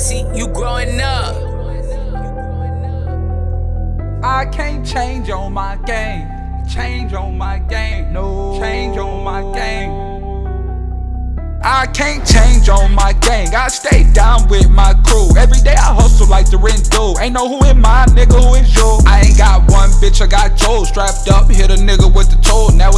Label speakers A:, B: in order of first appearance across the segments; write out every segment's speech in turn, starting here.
A: see you growing up.
B: I can't change on my game. Change on my game. No. Change on my game. I can't change on my gang. I stay down with my crew. Every day I hustle like the rent do. Ain't know who in my nigga, who is you? I ain't got one bitch, I got Joe strapped up. Hit a nigga with the toll. Now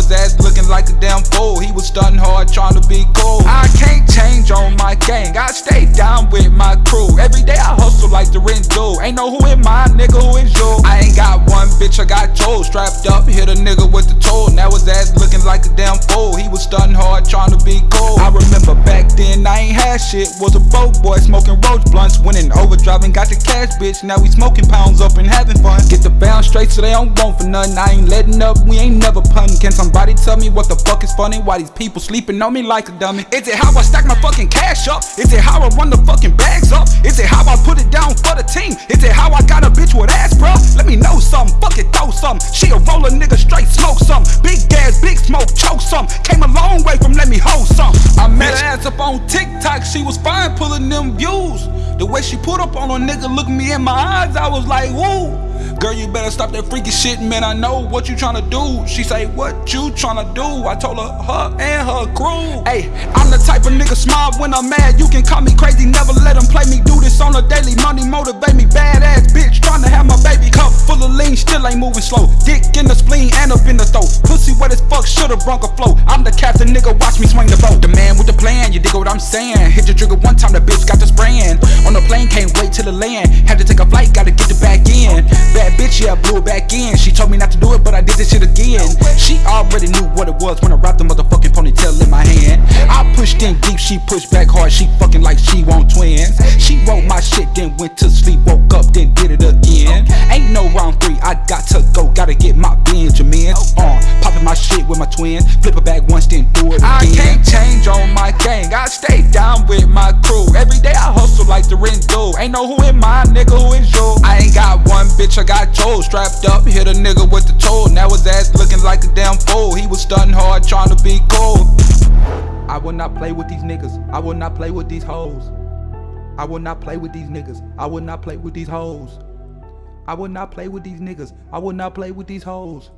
B: Ain't know who in my nigga, who is you? I ain't got one bitch, I got Joe strapped up. Hit a nigga with the toll. Now his ass looking like a damn fool. He was stunting hard trying to be cool. I remember back then I ain't had shit. Was a broke boy smoking roach blunts. Winning overdrive and got the cash, bitch. Now we smoking pounds up and so they don't want for nothing. I ain't letting up, we ain't never punting. Can somebody tell me what the fuck is funny? Why these people sleeping on me like a dummy? Is it how I stack my fucking cash up? Is it how I run the fucking bags up? Is it how I put it down for the team? Is it how I got a bitch with ass, bruh? Let me know something, fuck it, throw some. She a roller nigga, straight smoke some. Big gas, big smoke, choke some. Came a long way from let me hold some. I met her ass up on TikTok, she was fine pulling them views. The way she put up on a nigga, look me in my eyes, I was like, woo. Girl, you better stop that freaky shit, man. I know what you tryna do. She say, What you tryna do? I told her, her and her crew. Hey, I'm the type of nigga smile when I'm mad. You can call me crazy, never let them play me. Do this on a daily. Money motivate me. Badass bitch tryna have my baby. Cup full of lean, still ain't moving slow. Dick in the spleen and up in the throat. Pussy wet as fuck, should've brunk a flow. I'm the captain, nigga. Watch me swing the boat. The man with the plan, you dig what I'm saying? Hit the trigger one time, the bitch got the spraying. Land. Had to take a flight, gotta get the back in. Bad bitch, yeah, I blew it back in. She told me not to do it, but I did this shit again. She already knew what it was when I wrapped the motherfucking ponytail in my hand. I pushed in deep, she pushed back hard. She fucking like she want twins. She wrote my shit, then went to sleep, woke up, then did it again. Ain't no round three, I got to go, gotta get my Benjamins. Uh, popping my shit with my twins, flip it back once, then do it again. I can't change on my gang, I stay down with my crew. Every day I hustle like the rent do. Ain't know who bitch, I got Joe strapped up. Hit a nigga with the toll. Now his ass looking like a damn fool. He was stunting hard trying to be cool. I will not play with these niggas. I will not play with these hoes. I will not play with these niggas. I will not play with these hoes. I will not play with these niggas. I will not play with these hoes.